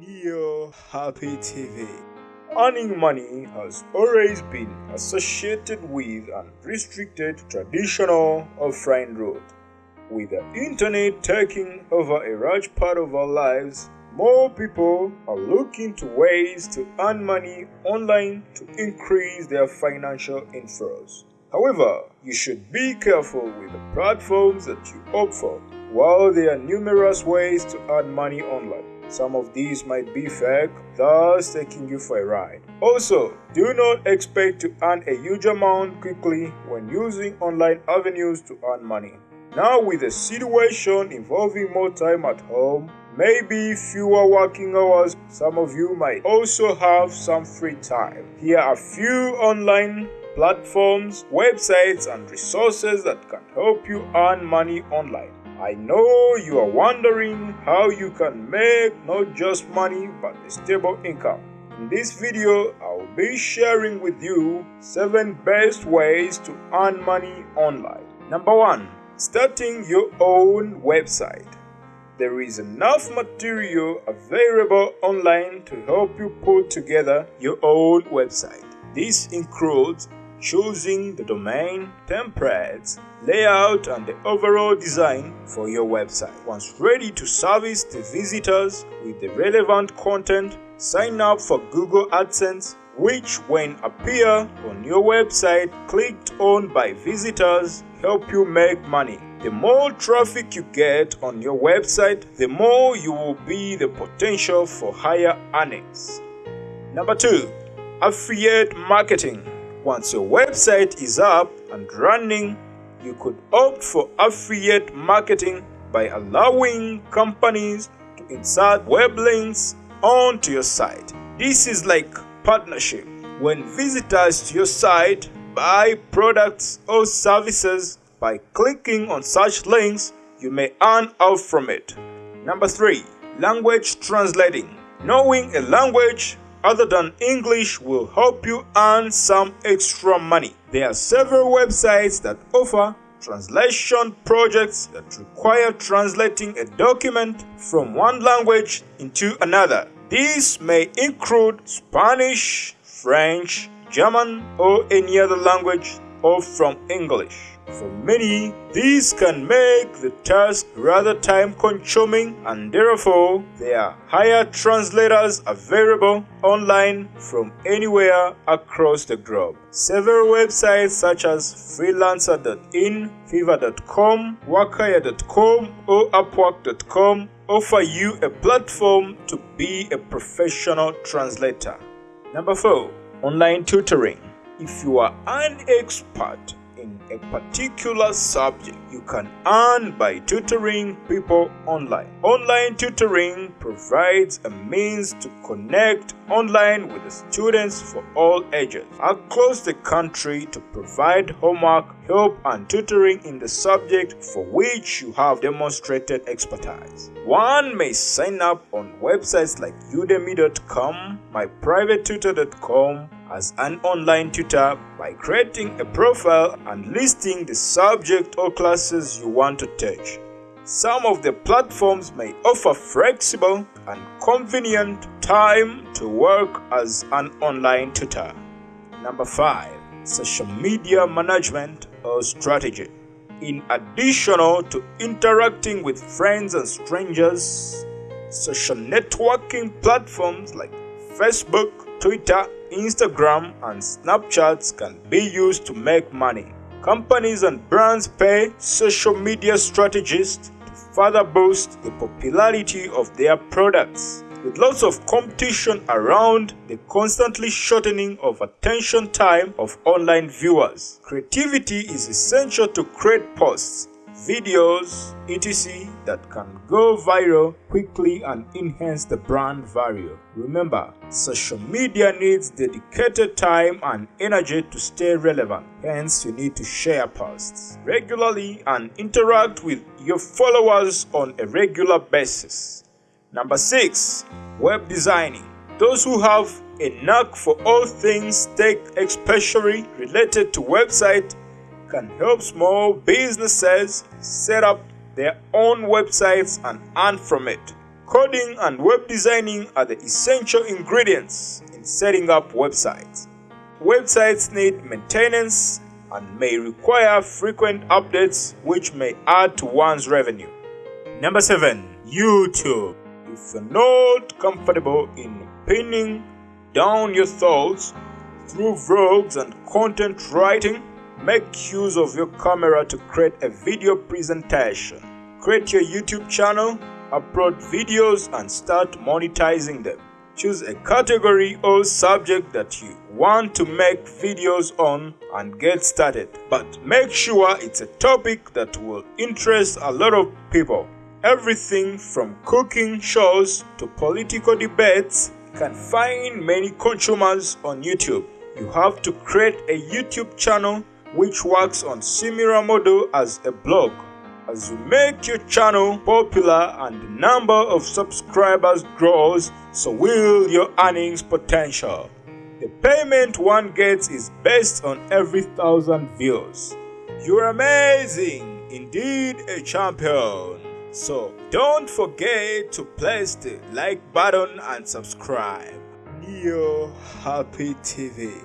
Neo Happy TV. Earning money has always been associated with and restricted traditional offline route. With the internet taking over a large part of our lives, more people are looking to ways to earn money online to increase their financial inflows. However, you should be careful with the platforms that you opt for. While there are numerous ways to earn money online, some of these might be fake, thus taking you for a ride. Also, do not expect to earn a huge amount quickly when using online avenues to earn money. Now, with the situation involving more time at home, maybe fewer working hours, some of you might also have some free time. Here are a few online platforms, websites, and resources that can help you earn money online. I know you are wondering how you can make not just money but a stable income. In this video, I will be sharing with you 7 best ways to earn money online. Number 1. Starting your own website. There is enough material available online to help you put together your own website. This includes choosing the domain, templates, layout and the overall design for your website. Once ready to service the visitors with the relevant content, sign up for Google AdSense which when appear on your website clicked on by visitors help you make money. The more traffic you get on your website, the more you will be the potential for higher earnings. Number 2. Affiliate marketing. Once your website is up and running, you could opt for affiliate marketing by allowing companies to insert web links onto your site. This is like partnership. When visitors to your site buy products or services by clicking on such links, you may earn out from it. Number 3. Language translating. Knowing a language other than English will help you earn some extra money. There are several websites that offer translation projects that require translating a document from one language into another. These may include Spanish, French, German, or any other language or from English. For many, these can make the task rather time consuming and therefore there are higher translators available online from anywhere across the globe. Several websites such as freelancer.in, fiverr.com, worknhire.com or upwork.com offer you a platform to be a professional translator. Number 4. Online tutoring. If you are an expert a particular subject, you can earn by tutoring people online. Online tutoring provides a means to connect online with the students for all ages across the country to provide homework, help, and tutoring in the subject for which you have demonstrated expertise. One may sign up on websites like udemy.com, myprivatetutor.com, as an online tutor by creating a profile and listing the subject or classes you want to teach. Some of the platforms may offer flexible and convenient time to work as an online tutor. Number 5. Social media management or strategy. In addition to interacting with friends and strangers, social networking platforms like Facebook, Twitter, Instagram, and Snapchat can be used to make money. Companies and brands pay social media strategists to further boost the popularity of their products. With lots of competition around the constantly shortening of attention time of online viewers, creativity is essential to create posts videos, etc. that can go viral quickly and enhance the brand value. Remember, social media needs dedicated time and energy to stay relevant. Hence, you need to share posts regularly and interact with your followers on a regular basis. Number 6. Web designing. Those who have a knack for all things tech especially related to website can help small businesses set up their own websites and earn from it. Coding and web designing are the essential ingredients in setting up websites. Websites need maintenance and may require frequent updates which may add to one's revenue. Number 7. YouTube. If you're not comfortable in pinning down your thoughts through vlogs and content writing, make use of your camera to create a video presentation. Create your YouTube channel, upload videos and start monetizing them. Choose a category or subject that you want to make videos on and get started. But make sure it's a topic that will interest a lot of people. Everything from cooking shows to political debates can find many consumers on YouTube. You have to create a YouTube channel which works on similar model as a blog. As you make your channel popular and the number of subscribers grows, so will your earnings potential. The payment one gets is based on every thousand views. You're amazing, indeed a champion. So don't forget to press the like button and subscribe. Neo Happy TV